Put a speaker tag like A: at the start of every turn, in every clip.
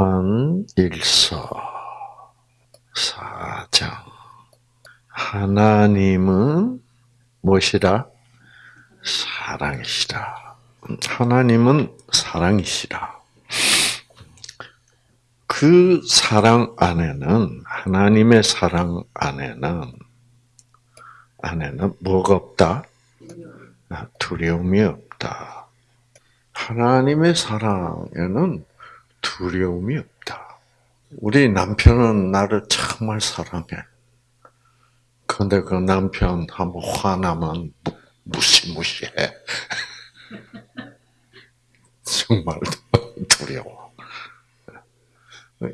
A: 요한 일서 4장. 하나님은 무엇이라? 사랑이시라. 하나님은 사랑이시라. 그 사랑 안에는, 하나님의 사랑 안에는, 안에는 뭐가 없다? 아, 두려움이 없다. 하나님의 사랑에는 두려움이 없다. 우리 남편은 나를 정말 사랑해. 그런데 그 남편 한번 화나면 무시무시해. 정말 두려워.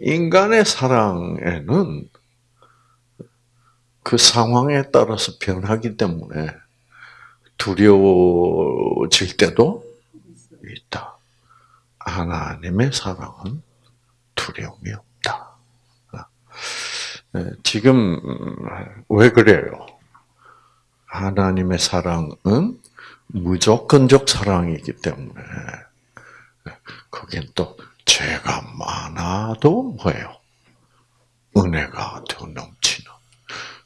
A: 인간의 사랑에는 그 상황에 따라서 변하기 때문에 두려워질 때도 있다. 하나님의 사랑은 두려움이 없다. 네, 지금 왜 그래요? 하나님의 사랑은 무조건적 사랑이기 때문에 거긴 또 죄가 많아도 뭐예요? 은혜가 더 넘치는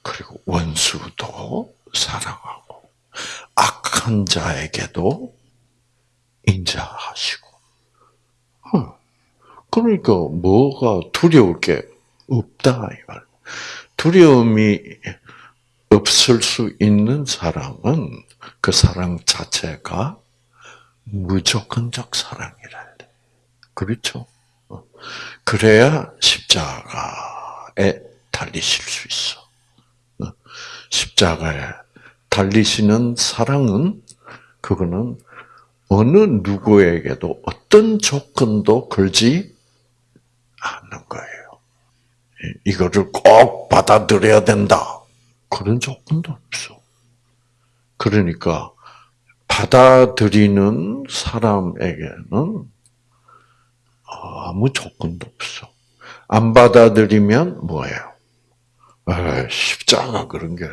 A: 그리고 원수도 사랑하고 악한 자에게도 인자하시고 그러니까 뭐가 두려울 게 없다 이 말. 두려움이 없을 수 있는 사랑은 그 사랑 자체가 무조건적 사랑이라 돼. 그렇죠? 그래야 십자가에 달리실 수 있어. 십자가에 달리시는 사랑은 그거는 어느 누구에게도 어떤 조건도 걸지 않는 거예요. 이거를 꼭 받아들여야 된다. 그런 조건도 없어. 그러니까 받아들이는 사람에게는 아무 조건도 없어. 안 받아들이면 뭐예요? 아, 십자가 그런 게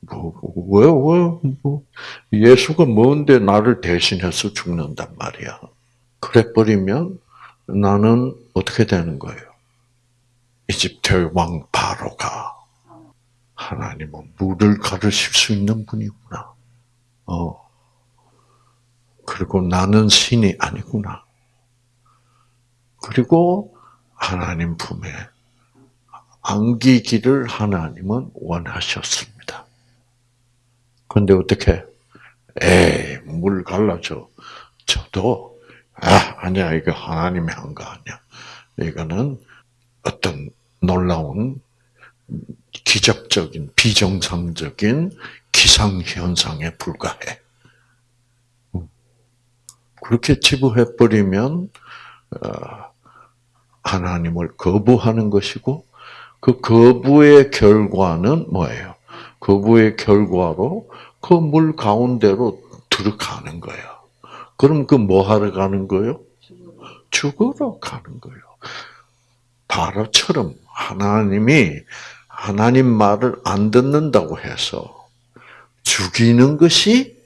A: 뭐, 왜, 왜, 뭐, 예수가 뭔데 나를 대신해서 죽는단 말이야. 그래 버리면 나는 어떻게 되는 거예요? 이집트 왕 바로가 하나님은 물을 가르칠 수 있는 분이구나. 어. 그리고 나는 신이 아니구나. 그리고 하나님 품에 안기기를 하나님은 원하셨습니다. 근데 어떻게? 에이, 물 갈라줘. 저도, 아, 아니야, 이거 하나님이 한 거 아니야. 이거는 어떤 놀라운 기적적인, 비정상적인 기상현상에 불과해. 그렇게 치부해버리면, 어, 하나님을 거부하는 것이고, 그 거부의 결과는 뭐예요? 거부의 결과로 그 물 가운데로 들어가는 거예요. 그럼 그 뭐 하러 가는 거예요? 죽으러 가는 거예요. 바로처럼 하나님이 하나님 말을 안 듣는다고 해서 죽이는 것이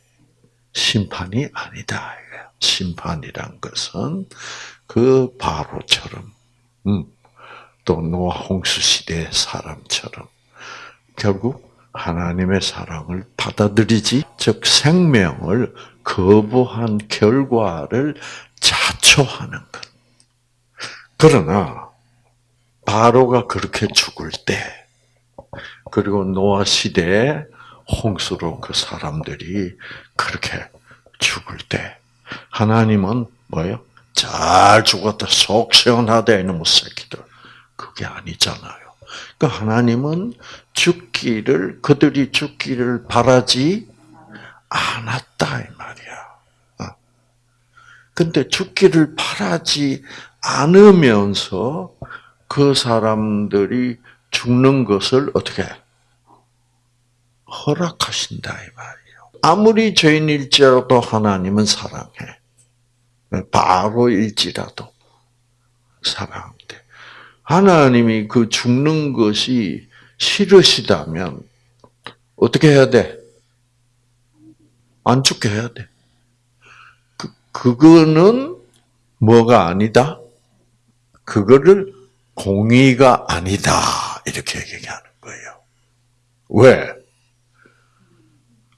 A: 심판이 아니다. 심판이란 것은 그 바로처럼, 음, 또 노아 홍수 시대의 사람처럼 결국 하나님의 사랑을 받아들이지, 즉 생명을 거부한 결과를 자초하는 것. 그러나 바로가 그렇게 죽을 때, 그리고 노아 시대에 홍수로 그 사람들이 그렇게 죽을 때, 하나님은 뭐예요? 잘 죽었다, 속 시원하다, 이놈의 새끼들. 그게 아니잖아요. 그 하나님은 죽기를, 그들이 죽기를 바라지 않았다, 이 말이야. 어. 근데 죽기를 바라지 않으면서 그 사람들이 죽는 것을 어떻게 허락하신다 이 말이에요. 아무리 죄인일지라도 하나님은 사랑해. 바로 일지라도 사랑한대. 하나님이 그 죽는 것이 싫으시다면 어떻게 해야 돼? 안 죽게 해야 돼. 그, 그거는 뭐가 아니다? 그거를 공의가 아니다 이렇게 얘기하는 거예요. 왜?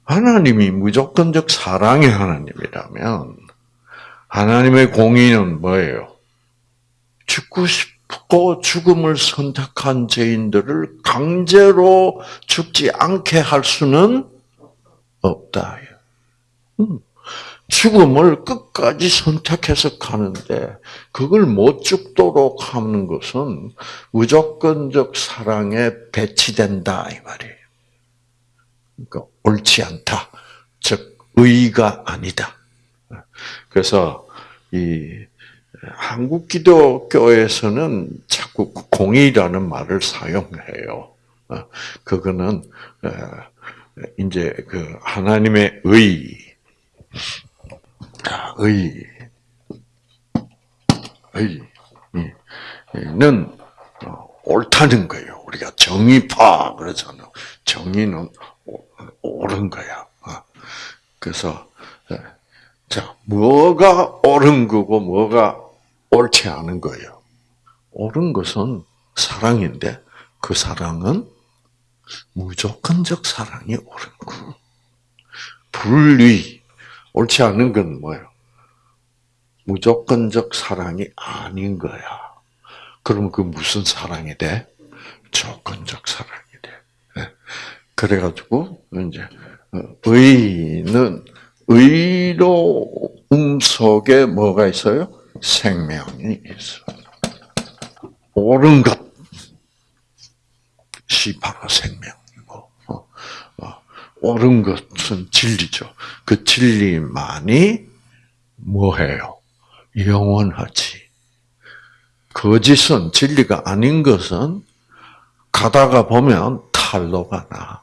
A: 하나님이 무조건적 사랑의 하나님이라면 하나님의 공의는 뭐예요? 죽고 싶고 죽음을 선택한 죄인들을 강제로 죽지 않게 할 수는 없다. 음. 죽음을 끝까지 선택해서 가는데 그걸 못 죽도록 하는 것은 무조건적 사랑에 배치된다 이 말이에요. 그러니까 옳지 않다. 즉 의가 아니다. 그래서 이 한국 기독교에서는 자꾸 공의라는 말을 사용해요. 그거는 이제 그 하나님의 의, 의, 의는 옳다는 거예요. 우리가 정의파 그러잖아요. 정의는 옳은 거야. 그래서 자 뭐가 옳은 거고 뭐가 옳지 않은 거예요. 옳은 것은 사랑인데 그 사랑은 무조건적 사랑이 옳은 거. 불의 옳지 않은 건 뭐예요? 무조건적 사랑이 아닌 거야. 그럼 그 무슨 사랑이 돼? 조건적 사랑이 돼. 네. 그래가지고 이제 어, 의는 의로움 속에 뭐가 있어요? 생명이 있어요. 옳은 것이 바로 생명이고, 어, 어, 옳은 것은 진리죠. 그 진리만이 뭐해요? 영원하지. 거짓은 진리가 아닌 것은 가다가 보면 탈로가 나.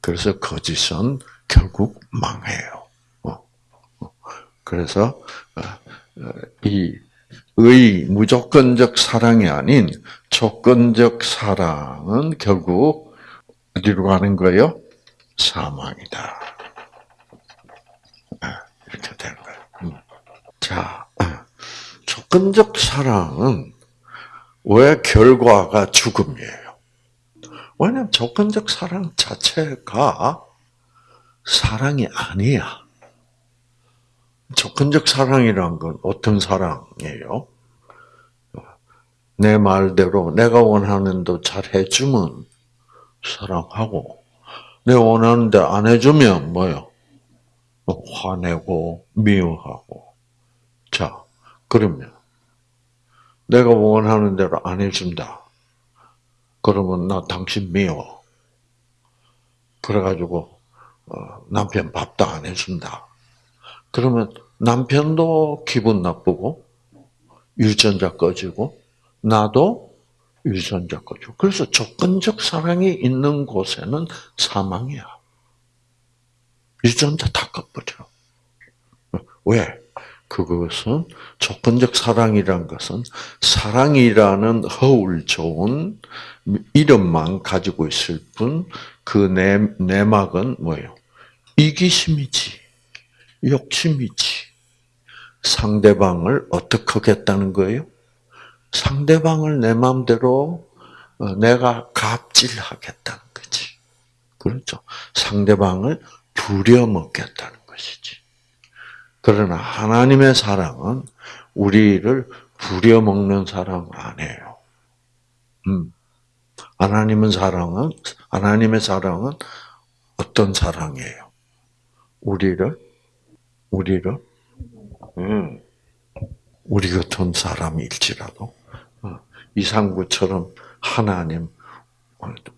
A: 그래서 거짓은 결국 망해요. 어, 그래서 이 의 무조건적 사랑이 아닌 조건적 사랑은 결국 어디로 가는 거예요? 사망이다. 이렇게 되는 거예요. 음. 자, 조건적 사랑은 왜 결과가 죽음이에요? 왜냐하면 조건적 사랑 자체가 사랑이 아니야. 조건적 사랑이란 건 어떤 사랑이에요? 내 말대로 내가 원하는 대로 잘 해주면 사랑하고, 내가 원하는데 안 해주면 뭐요? 화내고 미워하고. 자, 그러면 내가 원하는 대로 안 해준다. 그러면 나 당신 미워. 그래가지고 어, 남편 밥도 안 해준다. 그러면 남편도 기분 나쁘고 유전자 꺼지고 나도 유전자 꺼지고 그래서 조건적 사랑이 있는 곳에는 사망이야. 유전자 다 꺼버려. 왜? 그것은 조건적 사랑이란 것은 사랑이라는 허울 좋은 이름만 가지고 있을 뿐 그 내막은 뭐예요? 이기심이지. 욕심이지. 상대방을 어떻게 하겠다는 거예요? 상대방을 내 마음대로 어, 내가 갑질하겠다는 거지. 그렇죠? 상대방을 부려먹겠다는 것이지. 그러나 하나님의 사랑은 우리를 부려먹는 사랑 아니에요. 음. 하나님은 사랑은 하나님의 사랑은 어떤 사랑이에요? 우리를 우리를 음, 우리 같은 사람일지라도 어, 이상구처럼 하나님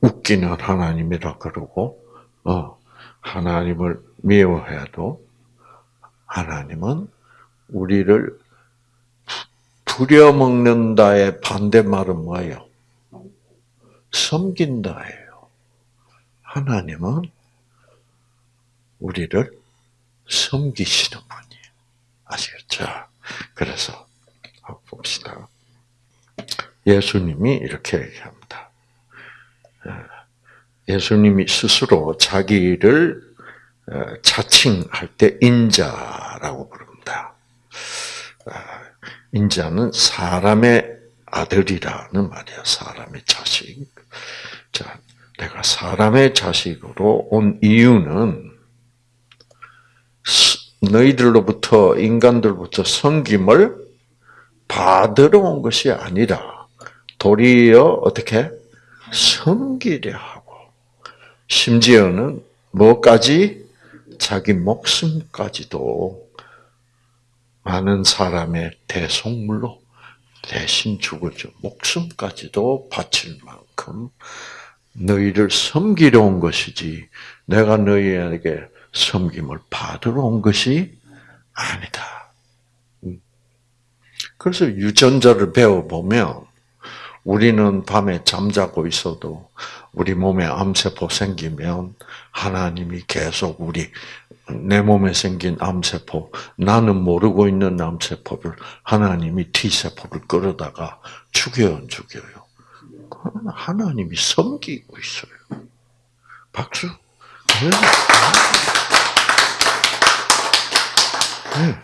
A: 웃기는 하나님이라 그러고 어, 하나님을 미워해도 하나님은 우리를 부려먹는다의 반대말은 뭐예요? 섬긴다예요. 하나님은 우리를 섬기시는 분이에요. 아시겠죠? 그래서 봅시다. 예수님이 이렇게 얘기합니다. 예수님이 스스로 자기를 어, 자칭할 때 인자라고 부릅니다. 어, 인자는 사람의 아들이라는 말이야. 사람의 자식. 자, 내가 사람의 자식으로 온 이유는 너희들로부터 인간들부터 섬김을 받으러 온 것이 아니라 도리어 어떻게 섬기려 하고 심지어는 뭐까지 자기 목숨까지도 많은 사람의 대속물로 대신 죽어줘 목숨까지도 바칠 만큼 너희를 섬기려 온 것이지 내가 너희에게 섬김을 받으러 온 것이 아니다. 음. 그래서 유전자를 배워보면 우리는 밤에 잠자고 있어도 우리 몸에 암세포 생기면 하나님이 계속 우리 내 몸에 생긴 암세포, 나는 모르고 있는 암세포를 하나님이 T세포를 끌어다가 죽여 죽여요. 하나님이 섬기고 있어요. 박수. 네. 네.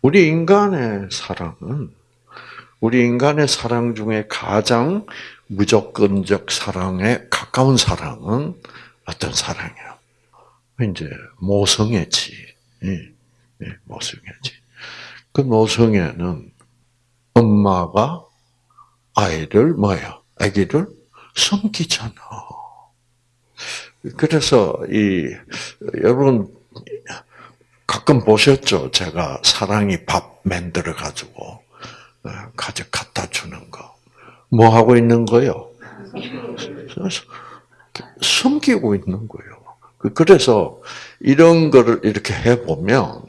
A: 우리 인간의 사랑은 우리 인간의 사랑 중에 가장 무조건적 사랑에 가까운 사랑은 어떤 사랑이에요? 이제 모성애지. 예, 예, 모성애지. 그 모성애는 엄마가 아이를 뭐야? 아기를 섬기잖아. 그래서 이 여러분 가끔 보셨죠? 제가 사랑이 밥 만들어 가지고 어, 가져 갖다 주는 거. 뭐 하고 있는 거요? 숨기고 있는 거예요. 그, 그래서 이런 거를 이렇게 해보면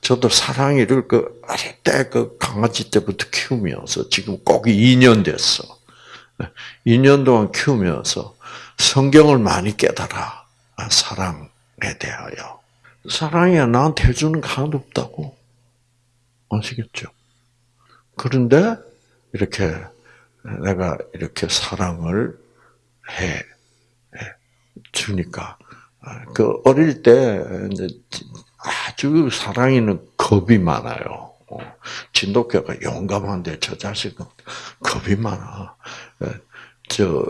A: 저도 사랑이를 그 어릴 때 그 강아지 때부터 키우면서 지금 꼭 2년 됐어. 2년 동안 키우면서 성경을 많이 깨달아. 아, 사랑에 대하여. 사랑이 나한테 해주는 거 하나도 없다고. 아시겠죠? 그런데 이렇게 내가 이렇게 사랑을 해 주니까 그 어릴 때 아주 사랑이는 겁이 많아요. 진돗개가 용감한데 저 자식은 겁이 많아. 저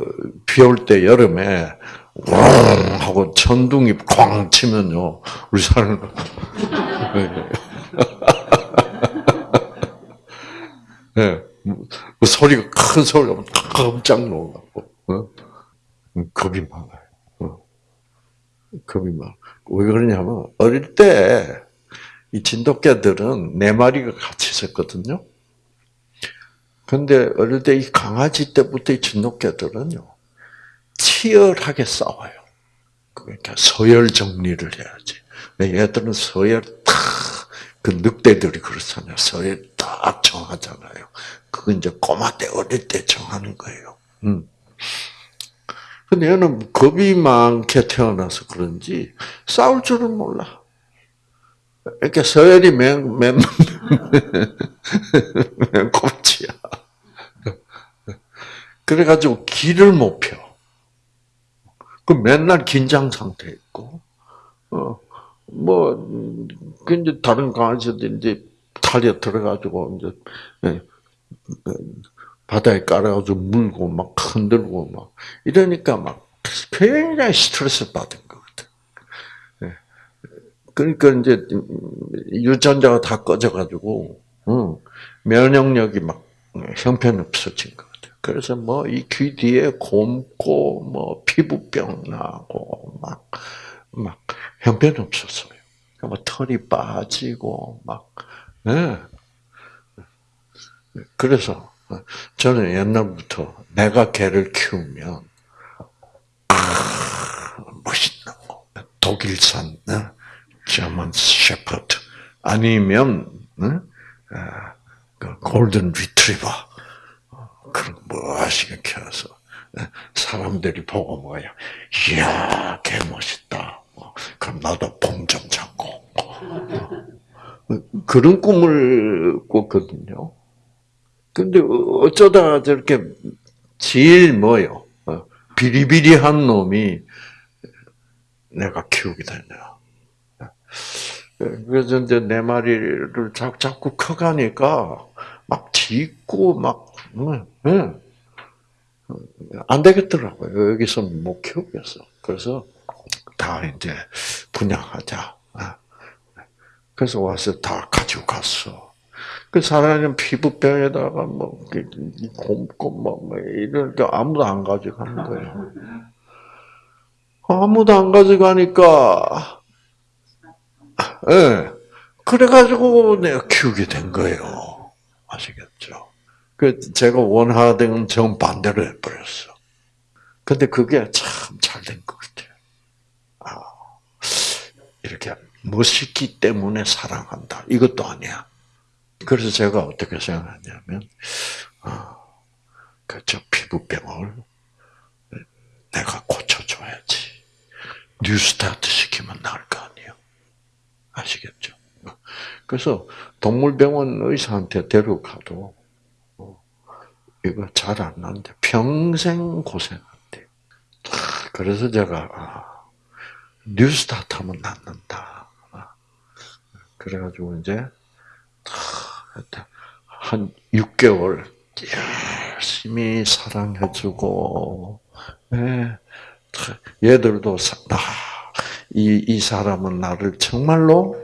A: 비 올 때 여름에 왕 하고 천둥이 쾅 치면요 우리 사람 예, 그 소리가 큰 소리가 깜짝 놀라고 어? 겁이 많아요. 어. 겁이 많아. 왜 그러냐면 어릴 때 이 진돗개들은 네 마리가 같이 있었거든요. 근데 어릴 때 이 강아지 때부터 이 진돗개들은요 치열하게 싸워요. 그러니까 서열 정리를 해야지. 얘들은 서열 탁 그 늑대들이 그렇잖아요. 서열 딱 정하잖아요. 그건 이제 꼬마 때 어릴 때 정하는 거예요. 음. 근데 얘는 겁이 많게 태어나서 그런지 싸울 줄은 몰라. 이렇게 서열이 맨, 맨, 맨 꼽지야. 그래가지고 길을 못 펴. 그 맨날 긴장 상태 있고, 어, 뭐, 그 이제 다른 강아지들 이제 탈에 들어가지고 이제 예, 바다에 깔아가지고 물고 막 흔들고 막 이러니까 막 굉장히 스트레스 받은 것 같아. 예. 그러니까 이제 유전자가 다 꺼져가지고 면역력이 막 형편없어진 것 같아. 그래서 뭐 이 귀 뒤에 곰고 뭐 피부병 나고 막 막 형편없었어요. 뭐 털이 빠지고 막 네. 그래서 저는 옛날부터 내가 개를 키우면 아, 멋있는 거. 독일산 저먼 셰퍼드 아니면 아, 그 골든 리트리버 그런 멋있게 키워서 사람들이 보고 뭐야. 이야 개 멋있다 그럼 나도 봉좀 잡고 그런 꿈을 꿨거든요. 근데 어쩌다 저렇게 제일 뭐요? 어, 비리비리한 놈이 내가 키우게 됐냐. 그래서 이제 내 마리를 자꾸 커가니까 막 짖고 막, 응, 응. 안 되겠더라고요. 여기서 못 키우겠어. 그래서 다 이제 분양하자. 아. 그래서 와서 다 가지고 갔어. 그 사람은 피부병에다가 뭐 곰고 뭐, 뭐 이럴 게 아무도 안 가져가는 거예요. 아무도 안 가져가니까 예. 네. 그래가지고 내가 키우게 된 거예요. 아시겠죠? 그 제가 원하던 정 반대로 해버렸어. 근데 그게 참 잘 된 것 같아요. 아, 이렇게 멋있기 때문에 사랑한다. 이것도 아니야. 그래서 제가 어떻게 생각하냐면, 아, 그저 피부병을 내가 고쳐줘야지. 뉴스타트 시키면 나을 거 아니에요. 아시겠죠? 그래서 동물병원 의사한테 데려가도 어, 이거 잘 안 나는데 평생 고생한대. 그래서 제가 아, 뉴스타트 하면 낫는다. 아, 그래가지고 이제 한 6개월 열심히 사랑해주고, 네. 얘들도 나, 이, 이 사람은 나를 정말로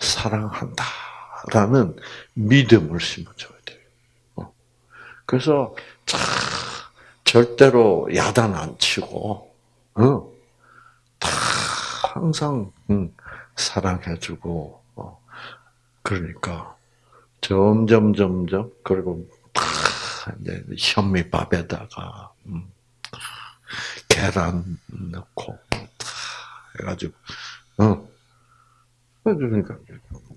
A: 사랑한다라는 믿음을 심어줘야 돼요. 어. 그래서 참 절대로 야단 안 치고, 어, 항상 음, 사랑해주고, 어. 그러니까 점점 점점 그리고 이제 현미밥에다가 음, 계란 넣고 해가지고 어 그러니까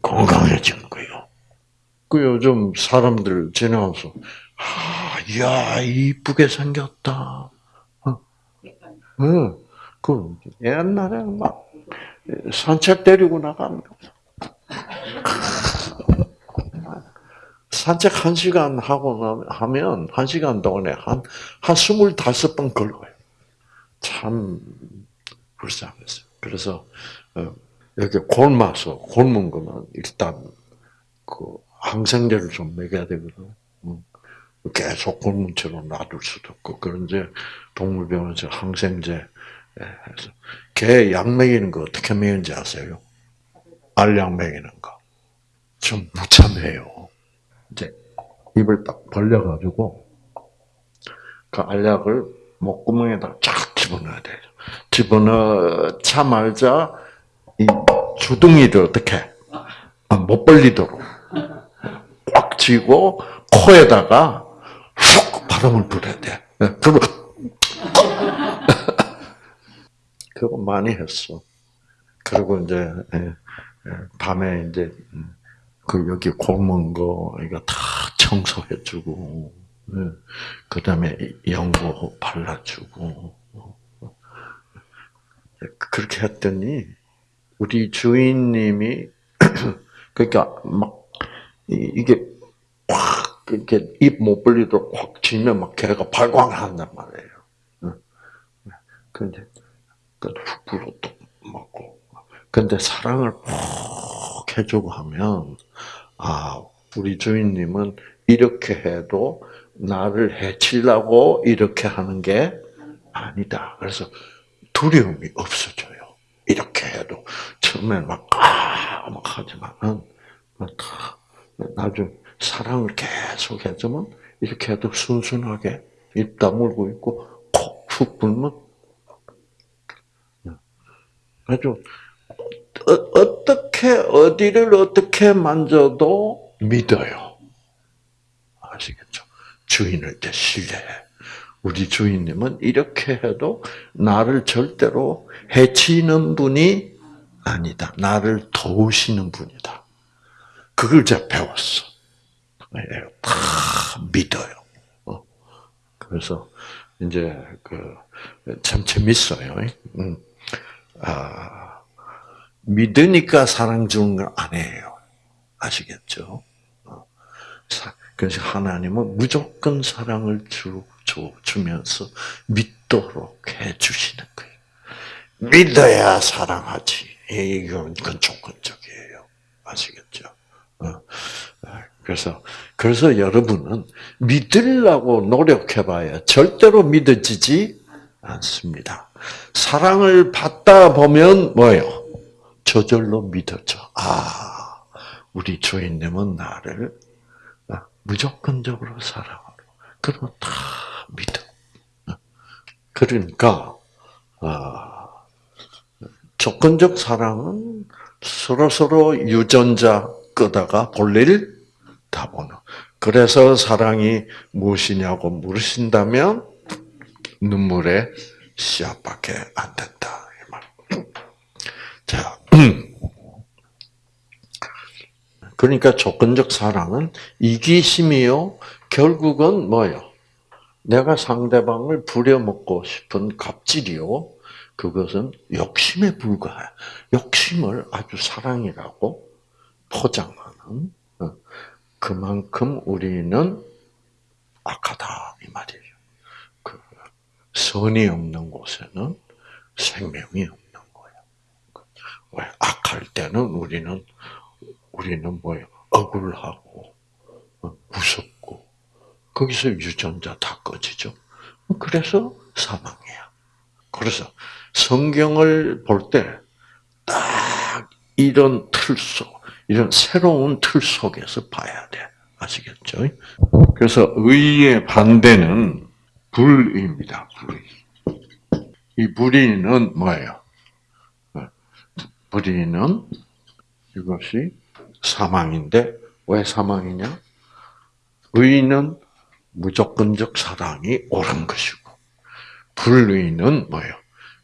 A: 건강해지는 거예요. 그 요즘 사람들 지나가서 아, 야 이쁘게 생겼다. 어, 응. 그 옛날에 막 산책 데리고 나가면 산책 한 시간 하고 하면 한 시간 동안에 한, 한 스물다섯 번 걸어요. 참, 불쌍했어요. 그래서, 어, 이렇게 굶어서, 굶은 거는 일단, 그, 항생제를 좀 먹여야 되거든. 음. 계속 채로 놔둘 수도 없고, 그런데 동물병원에서 항생제 예, 해서, 개약 먹이는 거 어떻게 먹이는지 아세요? 알약 먹이는 거. 좀 무참해요. 이제 입을 딱 벌려가지고 그 알약을 목구멍에다 쫙 집어넣어야 돼요. 집어넣자마자 이 주둥이를 어떻게 아, 못 벌리도록 꽉 쥐고 코에다가 훅 바람을 불어야 돼. 네, 그거 많이 했어. 그리고 이제 예, 예, 밤에 이제 음, 그 여기 곰은 거 이거 다 청소해주고, 네. 그 다음에 연고 발라주고 그렇게 했더니 우리 주인님이 그러니까 막 이게 확 이렇게 입 못 벌리도록 확 쥐면 막 걔가 발광한단 말이에요. 근데 훅 불어 또 맞고. 근데 사랑을 푹 해주고 하면 아, 우리 주인님은 이렇게 해도 나를 해치려고 이렇게 하는 게 아니다. 그래서 두려움이 없어져요. 이렇게 해도 처음에 막, 아, 막 하지만은, 나중 사랑을 계속 해주면 이렇게 해도 순순하게 입 다물고 있고, 콕 불면, 아주 어, 떻게 어디를 어떻게 만져도 믿어요. 아시겠죠? 주인을 이제 신뢰해. 우리 주인님은 이렇게 해도 나를 절대로 해치는 분이 아니다. 나를 도우시는 분이다. 그걸 제가 배웠어. 다 믿어요. 어. 그래서 이제 그 참 재밌어요. 음. 아. 믿으니까 사랑 주는 건 아니에요. 아시겠죠? 어. 그래서 하나님은 무조건 사랑을 주, 주, 주면서 믿도록 해 주시는 거예요. 믿어야 사랑하지. 이건, 건 조건적이에요. 아시겠죠? 어. 그래서 그래서 여러분은 믿으려고 노력해봐야 절대로 믿어지지 않습니다. 사랑을 받다 보면 뭐요? 저절로 믿어져. 아, 우리 주인님은 나를 무조건적으로 사랑하고 그러면 다 믿어. 그러니까 아, 조건적 사랑은 서로 서로 유전자 끄다가 볼일 다 보는. 그래서 사랑이 무엇이냐고 물으신다면 눈물의 씨앗밖에 안 된다. 이 말. 자, 그러니까 조건적 사랑은 이기심이요. 결국은 뭐요? 내가 상대방을 부려먹고 싶은 갑질이요. 그것은 욕심에 불과해. 욕심을 아주 사랑이라고 포장하는 어, 그만큼 우리는 악하다 이 말이에요. 그 선이 없는 곳에는 생명이 없는 거예요. 왜 악할 때는 우리는 우리는 뭐예요? 억울하고 어, 무섭고 거기서 유전자 다 꺼지죠. 그래서 사망이야. 그래서 성경을 볼 때 딱 이런 틀 속, 이런 새로운 틀 속에서 봐야 돼. 아시겠죠? 그래서 의의 반대는 불의입니다. 불의. 이 불의는 뭐예요? 불의는 이것이 사망인데 왜 사망이냐? 의는 무조건적 사랑이 옳은 것이고 불의는 뭐예요?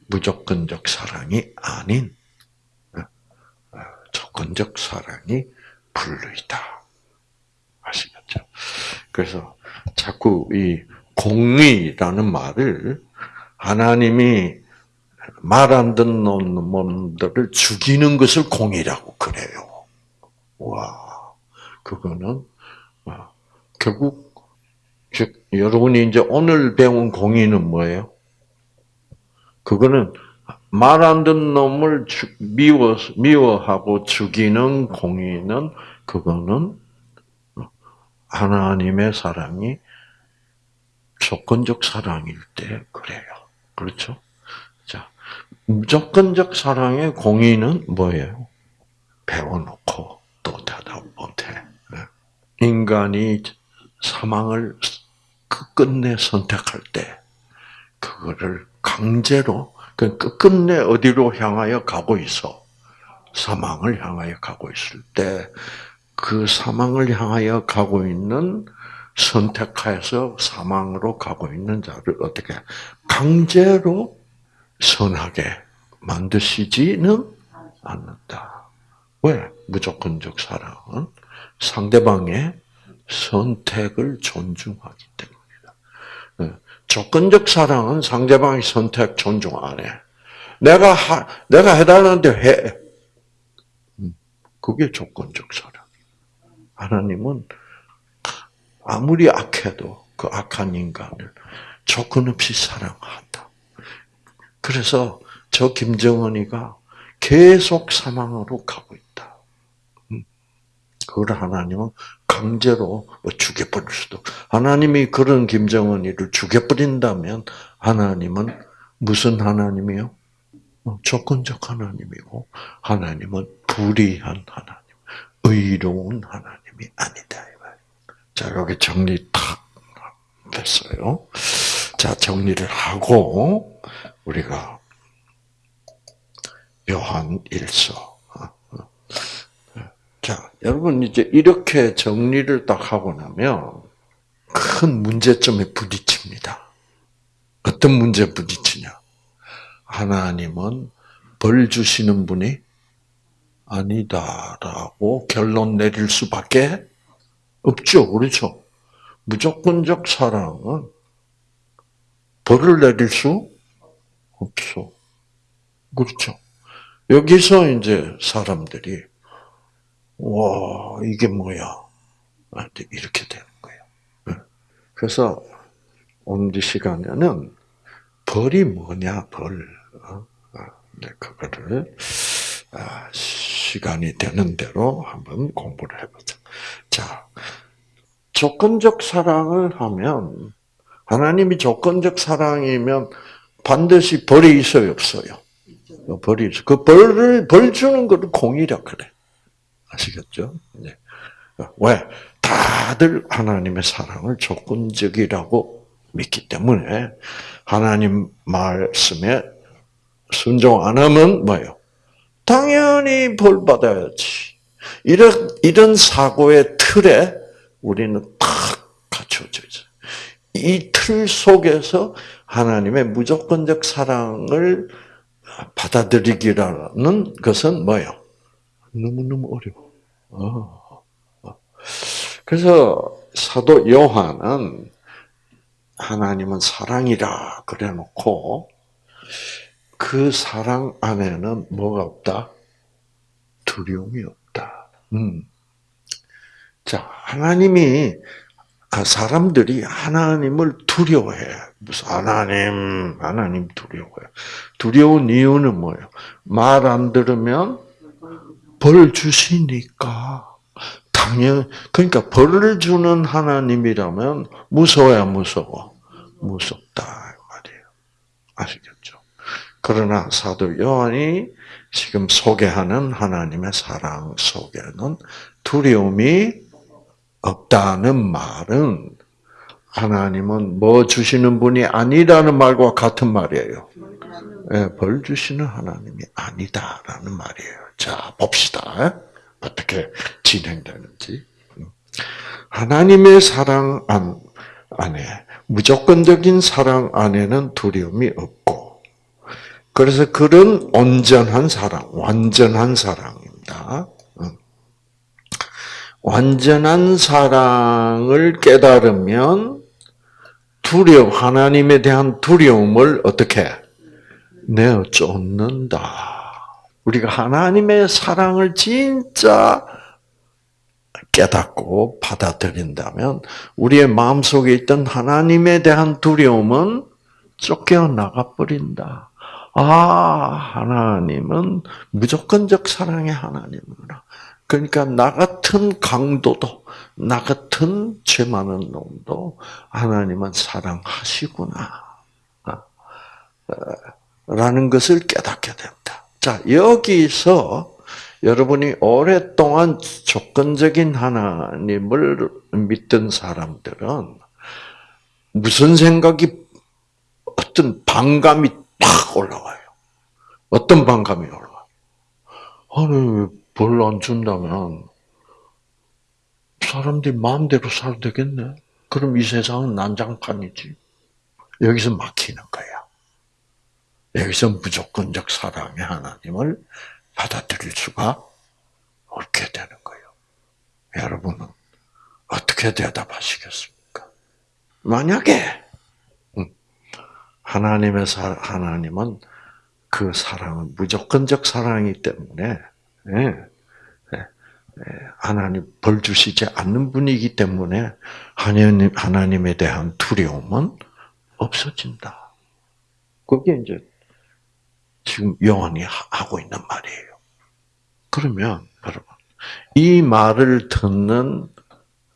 A: 무조건적 사랑이 아닌 조건적 사랑이 불의다. 아시겠죠? 그래서 자꾸 이 공의라는 말을 하나님이 말 안 듣는 놈들을 죽이는 것을 공의라고 그래요. 와, 그거는 어, 결국 즉 여러분이 이제 오늘 배운 공의는 뭐예요? 그거는 말 안 듣는 놈을 미워 미워하고 죽이는 공의는 그거는 하나님의 사랑이 조건적 사랑일 때 그래요. 그렇죠? 자, 무조건적 사랑의 공의는 뭐예요? 배워놓고 또 대답 못해. 인간이 사망을 끝끝내 선택할 때 그거를 강제로 그 끝끝내 어디로 향하여 가고 있어? 사망을 향하여 가고 있을 때 그 사망을 향하여 가고 있는 선택하여서 사망으로 가고 있는 자를 어떻게 강제로 선하게 만드시지는 않는다. 왜? 무조건적 사랑은 상대방의 선택을 존중하기 때문이다. 네. 조건적 사랑은 상대방의 선택 존중 안 해. 내가 하, 내가 해달라는데 해. 음, 그게 조건적 사랑. 하나님은 아무리 악해도 그 악한 인간을 조건 없이 사랑한다. 그래서 저 김정은이가 계속 사망으로 가고 있다. 음, 그걸 하나님은 강제로 뭐 죽여버릴 수도. 하나님이 그런 김정은이를 죽여버린다면 하나님은 무슨 하나님이요? 어, 조건적 하나님이고 하나님은 불의한 하나님, 의로운 하나님이 아니다. 자 여기 정리 탁 됐어요. 자 정리를 하고 우리가 요한 일서 자, 여러분 이제 이렇게 정리를 딱 하고 나면 큰 문제점에 부딪힙니다. 어떤 문제 부딪히냐? 하나님은 벌 주시는 분이 아니다라고 결론 내릴 수밖에 없죠. 그렇죠? 무조건적 사랑은 벌을 내릴 수 없어. 그렇죠? 여기서 이제 사람들이 와, 이게 뭐야? 아, 이렇게 되는 거예요. 네. 그래서 오늘 시간에는 벌이 뭐냐, 벌. 어? 아, 네, 그거를 아, 시간이 되는 대로 한번 공부를 해보자. 자, 조건적 사랑을 하면 하나님이 조건적 사랑이면 반드시 벌이 있어요, 없어요? 벌이 있어. 그 벌을 벌 주는 것을 공이라 그래. 아시겠죠? 네. 왜? 다들 하나님의 사랑을 조건적이라고 믿기 때문에 하나님 말씀에 순종 안 하면 뭐예요? 당연히 벌 받아야지. 이런 이런 사고의 틀에 우리는 탁 갖춰져 있어요. 이틀 속에서 하나님의 무조건적 사랑을 받아들이기라는 것은 뭐예요? 너무너무 어려워. 어. 그래서 사도 요한은 하나님은 사랑이라 그래 놓고 그 사랑 안에는 뭐가 없다? 두려움이 없다. 음. 자, 하나님이 아, 사람들이 하나님을 두려워해. 무슨 하나님, 하나님 두려워해. 두려운 이유는 뭐예요? 말 안 들으면 벌 주시니까. 당연, 그러니까 벌을 주는 하나님이라면 무서워야 무서워. 무섭다. 말이에요. 아시겠죠? 그러나 사도 요한이 지금 소개하는 하나님의 사랑 속에는 두려움이 없다는 말은 하나님은 뭐 주시는 분이 아니라는 말과 같은 말이에요. 네, 벌 주시는 하나님이 아니다라는 말이에요. 자, 봅시다. 어떻게 진행되는지. 하나님의 사랑 안에, 무조건적인 사랑 안에는 두려움이 없고, 그래서 그런 온전한 사랑, 완전한 사랑입니다. 완전한 사랑을 깨달으면 두려움, 하나님에 대한 두려움을 어떻게 내어 쫓는다. 우리가 하나님의 사랑을 진짜 깨닫고 받아들인다면 우리의 마음속에 있던 하나님에 대한 두려움은 쫓겨나가 버린다. 아, 하나님은 무조건적 사랑의 하나님이구나. 그러니까 나 같은 강도도, 나 같은 죄 많은 놈도 하나님은 사랑하시구나. 아, 어, 라는 것을 깨닫게 된다. 자, 여기서 여러분이 오랫동안 조건적인 하나님을 믿던 사람들은 무슨 생각이 어떤 반감이 팍 올라와요. 어떤 반감이 올라와요? 아니, 벌 안 준다면 사람들이 마음대로 살아도 되겠네. 그럼 이 세상은 난장판이지. 여기서 막히는 거야. 여기서 무조건적 사랑의 하나님을 받아들일 수가 없게 되는 거예요. 여러분은 어떻게 대답하시겠습니까? 만약에 음, 하나님의 사, 하나님은 그 사랑은 무조건적 사랑이기 때문에 예, 하나님 벌 주시지 않는 분이기 때문에 하나님 하나님에 대한 두려움은 없어진다. 그게 이제 지금 요한이 하고 있는 말이에요. 그러면 여러분 이 말을 듣는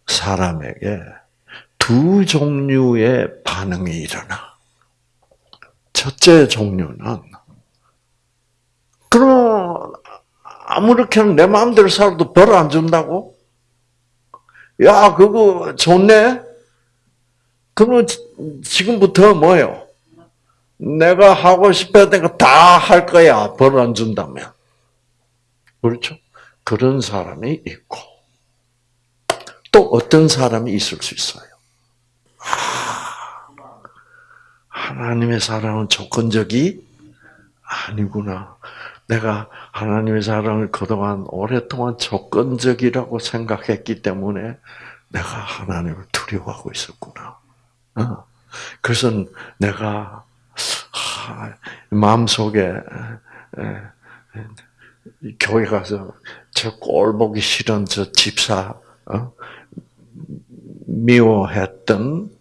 A: 사람에게 두 종류의 반응이 일어나. 첫째 종류는 그럼 아무렇게나 내 마음대로 살아도 벌 안 준다고? 야, 그거 좋네? 그러면 지금부터 뭐요? 내가 하고 싶었던 거 다 할 거야. 벌 안 준다면. 그렇죠? 그런 사람이 있고, 또 어떤 사람이 있을 수 있어요. 아, 하나님의 사랑은 조건적이 아니구나. 내가 하나님의 사랑을 그동안 오랫동안 조건적이라고 생각했기 때문에 내가 하나님을 두려워하고 있었구나. 어. 그래서 내가 마음속에 교회 가서 저 꼴 보기 싫은 저 집사 어? 미워했던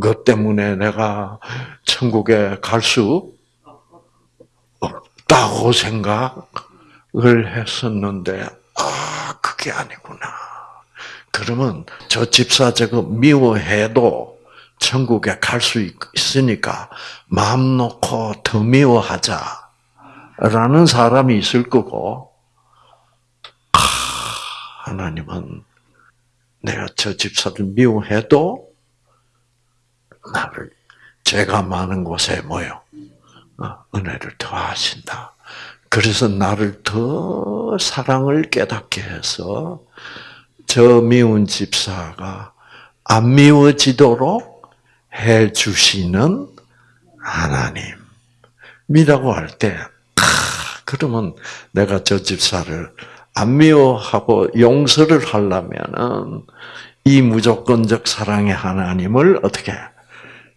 A: 것 때문에 내가 천국에 갈 수 없다고 생각을 했었는데 아 그게 아니구나. 그러면 저 집사 저거 미워해도 천국에 갈 수 있으니까 마음 놓고 더 미워하자. 라는 사람이 있을 거고, 아, 하나님은 내가 저 집사를 미워해도 나를 죄가 많은 곳에 모여 어, 은혜를 더하신다. 그래서 나를 더 사랑을 깨닫게 해서 저 미운 집사가 안 미워지도록 해 주시는 하나님이라고 할 때, 그러면 내가 저 집사를 안 미워하고 용서를 하려면은 이 무조건적 사랑의 하나님을 어떻게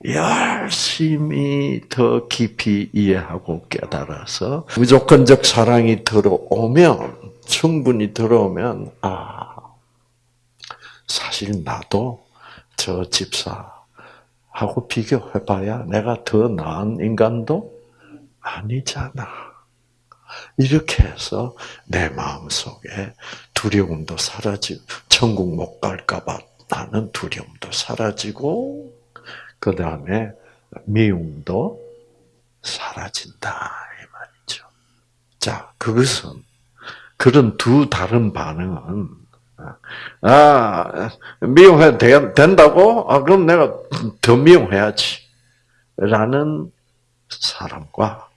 A: 열심히 더 깊이 이해하고 깨달아서 무조건적 사랑이 들어오면 충분히 들어오면 아 사실 나도 저 집사하고 비교해봐야 내가 더 나은 인간도 아니잖아. 이렇게 해서 내 마음 속에 두려움도 사라지고 천국 못 갈까봐 나는 두려움도 사라지고 그 다음에 미움도 사라진다 이 말이죠. 자, 그것은 그런 두 다른 반응은 아 미움해 된다고? 아 그럼 내가 더 미움해야지. 라는 사람과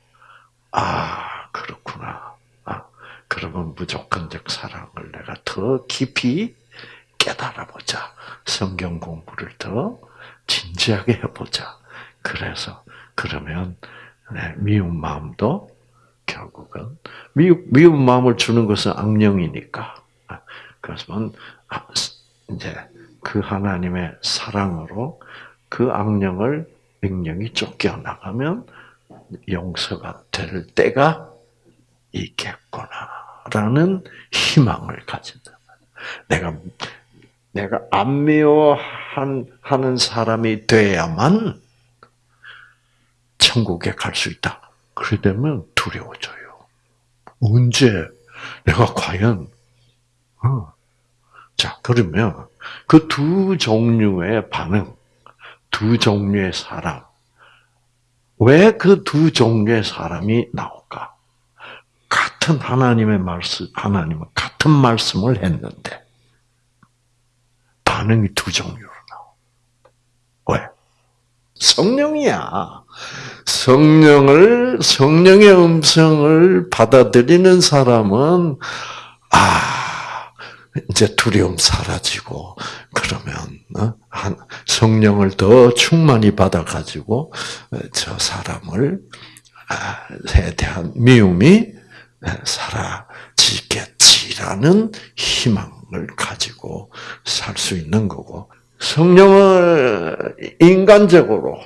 A: 아 그렇구나. 아 그러면 무조건적 사랑을 내가 더 깊이 깨달아 보자. 성경 공부를 더 진지하게 해보자. 그래서 그러면 네, 미운 마음도 결국은 미운, 미운 마음을 주는 것은 악령이니까. 그래서 아, 이제 그 하나님의 사랑으로 그 악령을 명령이 쫓겨 나가면 용서가 될 때가 있겠구나라는 희망을 가진다. 내가 내가 안 미워하는 사람이 돼야만 천국에 갈 수 있다. 그래 되면 두려워져요. 언제 내가 과연 어. 자 그러면 그 두 종류의 반응, 두 종류의 사람, 왜 그 두 종류의 사람이 나올까? 같은 하나님의 말씀, 하나님은 같은 말씀을 했는데 반응이 두 종류로 나와. 왜? 성령이야. 성령을 성령의 음성을 받아들이는 사람은 아 이제 두려움 사라지고 그러면 어? 성령을 더 충만히 받아 가지고 저 사람을 아, 에 대한 미움이 사라지겠 지라는 희망. 을 가지고 살 수 있는 거고 성령을 인간적으로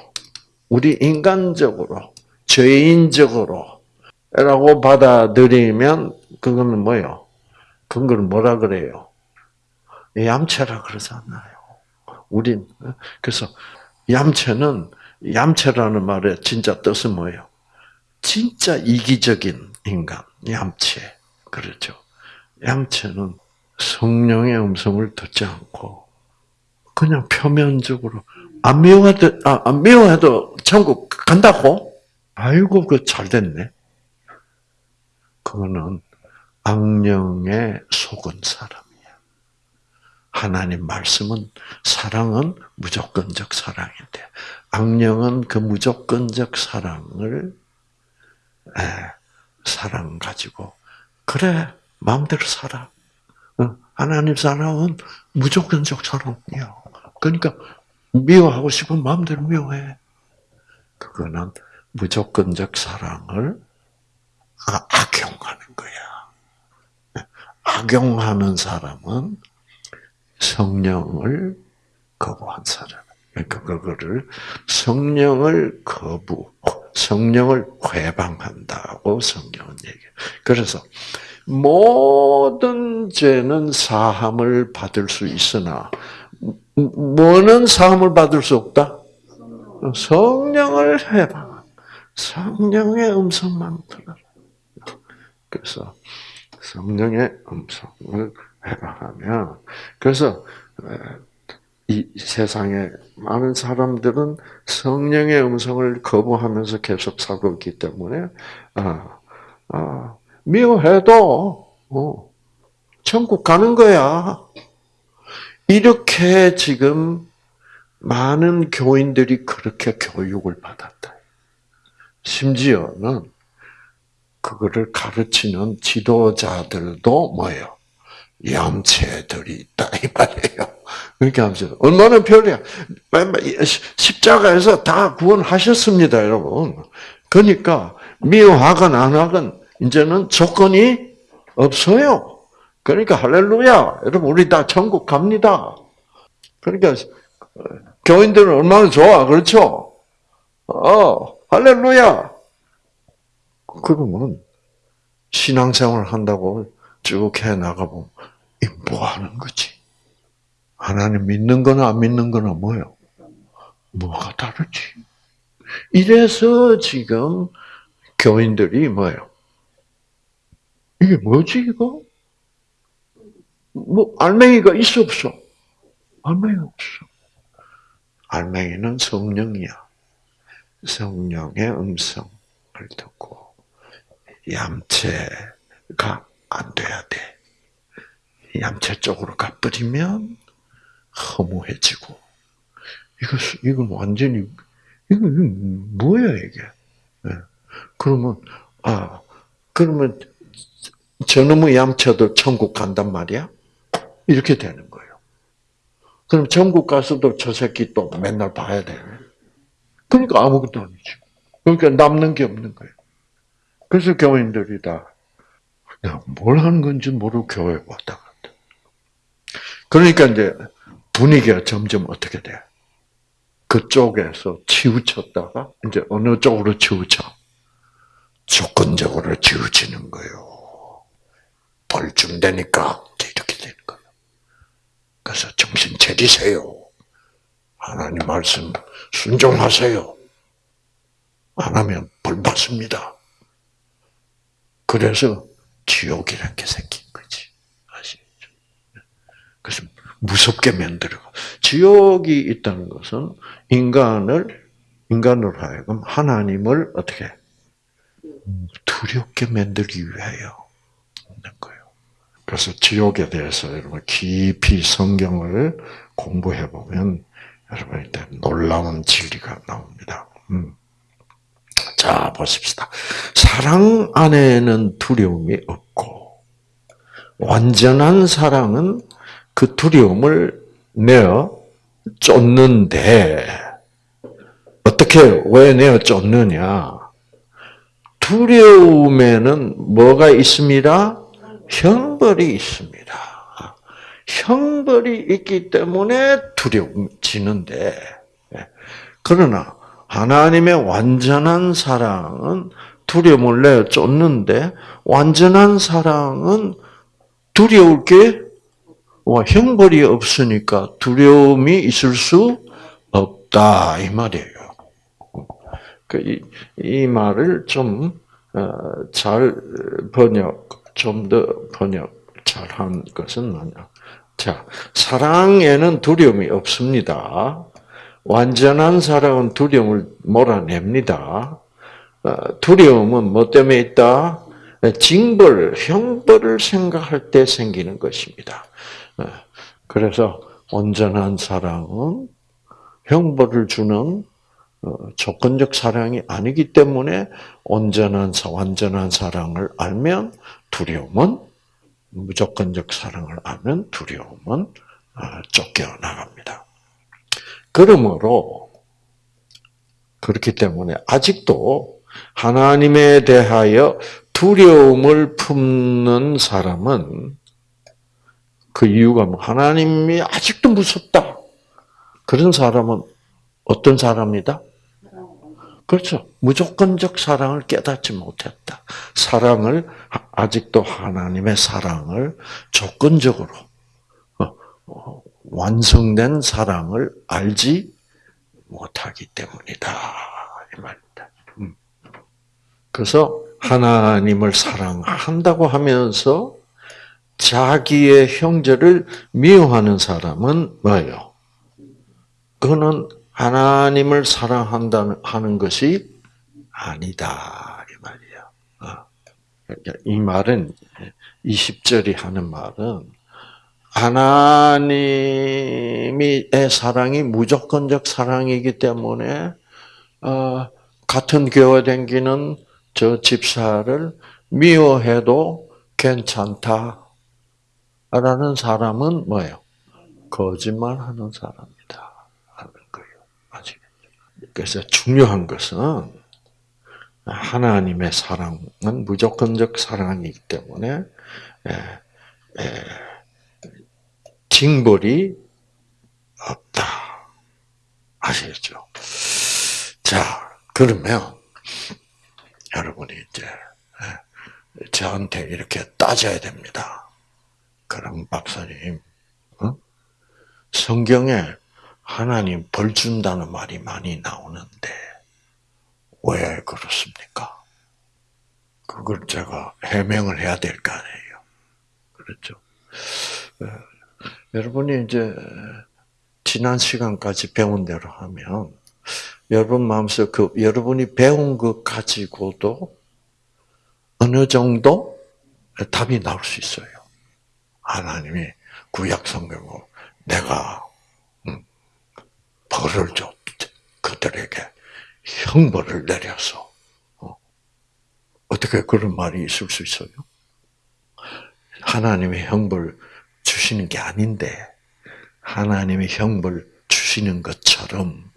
A: 우리 인간적으로 죄인적으로 라고 받아들이면 그거는 뭐요? 그건 뭐라 그래요? 얌체라 그러잖아요. 우린 그래서 얌체는 얌체라는 말의 진짜 뜻은 뭐예요? 진짜 이기적인 인간, 얌체. 그렇죠. 얌체는 성령의 음성을 듣지 않고 그냥 표면적으로 안 미워해도 아, 안 미워해도 천국 간다고? 아이고 그 잘됐네. 그거는 악령에 속은 사람이야. 하나님 말씀은 사랑은 무조건적 사랑인데 악령은 그 무조건적 사랑을 에, 사랑 가지고 그래 마음대로 살아. 하나님 사랑은 무조건적 사랑이야. 그러니까 미워하고 싶은 마음대로 미워해. 그거는 무조건적 사랑을 아, 악용하는 거야. 악용하는 사람은 성령을 거부한 사람. 그러니까 그거를 성령을 거부, 성령을 회방한다고 성경은 얘기해. 그래서 모든 죄는 사함을 받을 수 있으나 뭐는 사함을 받을 수 없다? 성령을 해봐. 성령의 음성만 들어라. 그래서 성령의 음성을 해방하면 그래서 이 세상에 많은 사람들은 성령의 음성을 거부하면서 계속 살고 있기 때문에 아, 아, 미워해도 어, 천국 가는 거야. 이렇게 지금 많은 교인들이 그렇게 교육을 받았다. 심지어는 그거를 가르치는 지도자들도 뭐예요? 얌체들이 있다 이 말이에요. 그렇게 하면서 얼마나 편리해. 십자가에서 다 구원하셨습니다, 여러분. 그러니까 미워하건 안 하건 이제는 조건이 없어요. 그러니까 할렐루야, 여러분 우리 다 천국 갑니다. 그러니까 교인들은 얼마나 좋아, 그렇죠? 어, 할렐루야. 그러면 신앙생활 한다고 쭉 해 나가 보면 뭐 하는 거지? 하나님 믿는 거나 안 믿는 거나 뭐요? 뭐가 다르지? 이래서 지금 교인들이 뭐예요? 이게 뭐지 이거? 뭐 알맹이가 있어 없어? 알맹이 없어. 알맹이는 성령이야. 성령의 음성을 듣고 얌체가 안 돼야 돼. 얌체 쪽으로 가버리면 허무해지고 이거 이건 완전히 이거, 이거 뭐야 이게? 네. 그러면 아 그러면 저놈의 얌체도 천국 간단 말이야? 이렇게 되는 거예요. 그럼 천국 가서도 저 새끼 또 맨날 봐야 돼. 그러니까 아무것도 아니지. 그러니까 남는 게 없는 거예요. 그래서 교인들이 다, 야, 뭘 하는 건지 모르고 교회 왔다 갔다. 그러니까 이제 분위기가 점점 어떻게 돼? 그쪽에서 치우쳤다가 이제 어느 쪽으로 치우쳐? 조건적으로 치우치는 거예요. 벌 준다니까 이렇게 되는 거예요. 그래서 정신 차리세요. 하나님 말씀 순종하세요. 안 하면 벌 받습니다. 그래서 지옥이라는 게 생긴 거지. 아시겠죠? 그래서 무섭게 만들어. 지옥이 있다는 것은 인간을 인간으로 하여금 하나님을 어떻게 두렵게 만들기 위하여 있는 거예요. 그래서 지옥에 대해서 여러분 깊이 성경을 공부해 보면 여러분한테 놀라운 진리가 나옵니다. 음. 자 보십시다. 사랑 안에는 두려움이 없고 완전한 사랑은 그 두려움을 내어 쫓는데 어떻게 왜 내어 쫓느냐? 두려움에는 뭐가 있습니다? 형벌이 있습니다. 형벌이 있기 때문에 두려움지는데 그러나 하나님의 완전한 사랑은 두려움을 내어 쫓는데 완전한 사랑은 두려울 게 와, 형벌이 없으니까 두려움이 있을 수 없다 이 말이에요. 그 이, 이 말을 좀잘 어, 번역, 좀 더 번역 잘한 것은 뭐냐? 자, 사랑에는 두려움이 없습니다. 완전한 사랑은 두려움을 몰아냅니다. 어, 두려움은 뭐 때문에 있다? 징벌, 형벌을 생각할 때 생기는 것입니다. 네. 그래서 온전한 사랑은 형벌을 주는 어, 조건적 사랑이 아니기 때문에 온전한 완전한 사랑을 알면 두려움은 무조건적 사랑을 알면 두려움은 아, 쫓겨 나갑니다. 그러므로 그렇기 때문에 아직도 하나님에 대하여 두려움을 품는 사람은 그 이유가 뭐 하나님이 아직도 무섭다. 그런 사람은 어떤 사람이다? 그렇죠. 무조건적 사랑을 깨닫지 못했다. 사랑을 아직도 하나님의 사랑을 조건적으로 어, 어, 완성된 사랑을 알지 못하기 때문이다 이 말입니다. 음. 그래서 하나님을 사랑한다고 하면서 자기의 형제를 미워하는 사람은 뭐예요? 그거는 하나님을 사랑한다는 하는 것이 아니다 이 말이야. 어. 그러니까 이 말은 20절이 하는 말은 하나님의 사랑이 무조건적 사랑이기 때문에 어, 같은 교회 댕기는 저 집사를 미워해도 괜찮다라는 사람은 뭐예요? 거짓말하는 사람이다 하는 거예요. 아시겠죠? 그래서 중요한 것은 하나님의 사랑은 무조건적 사랑이기 때문에 에, 에, 징벌이 없다. 아시겠죠? 자, 그러면 여러분이 이제 저한테 이렇게 따져야 됩니다. 그럼 박사님, 어? 성경에 하나님 벌 준다는 말이 많이 나오는데 왜 그렇습니까? 그걸 제가 해명을 해야 될 거 아니에요. 그렇죠? 여러분이 이제 지난 시간까지 배운 대로 하면 여러분 마음속 그 여러분이 배운 것 가지고도 어느 정도 답이 나올 수 있어요. 하나님이 구약 성경으로 내가 음, 벌을 줘 그들에게 형벌을 내려서 어, 어떻게 그런 말이 있을 수 있어요? 하나님의 형벌 주시는 게 아닌데 하나님의 형벌 주시는 것처럼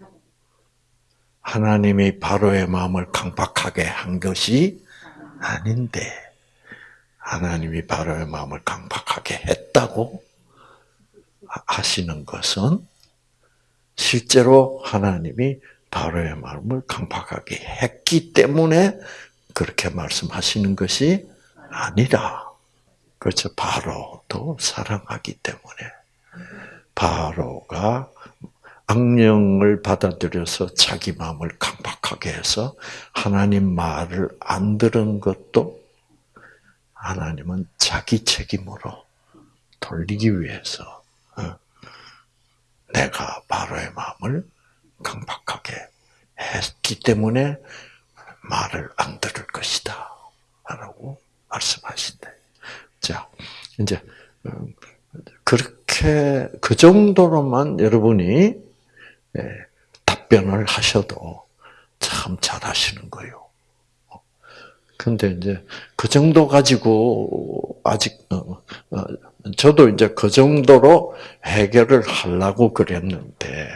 A: 하나님이 바로의 마음을 강박하게 한 것이 아닌데 하나님이 바로의 마음을 강박하게 했다고 하시는 것은 실제로 하나님이 바로의 마음을 강박하게 했기 때문에 그렇게 말씀하시는 것이 아니라 그렇죠. 바로도 사랑하기 때문에 바로가 악령을 받아들여서 자기 마음을 강박하게 해서 하나님 말을 안 들은 것도 하나님은 자기 책임으로 돌리기 위해서 어, 내가 바로의 마음을 강박하게 했기 때문에 말을 안 들을 것이다. 라고 말씀하신대. 자, 이제, 음, 그렇게, 그 정도로만 여러분이 예, 답변을 하셔도 참 잘하시는 거예요. 근데 이제 그 정도 가지고 아직 어, 어, 저도 이제 그 정도로 해결을 하려고 그랬는데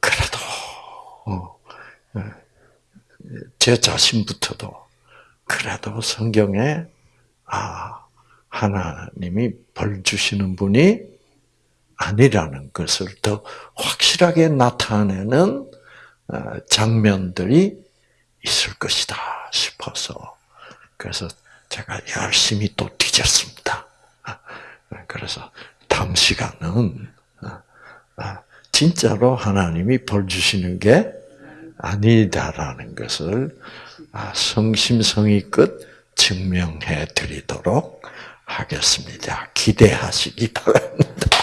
A: 그래도 어, 예, 제 자신부터도 그래도 성경에 아 하나님이 벌 주시는 분이 아니라는 것을 더 확실하게 나타내는 어, 장면들이 있을 것이다 싶어서 그래서 제가 열심히 또 뒤졌습니다. 아, 그래서 다음 시간은 아, 아, 진짜로 하나님이 벌 주시는 게 아니다라는 것을 성심성의껏 증명해 드리도록 하겠습니다. 기대하시기 바랍니다.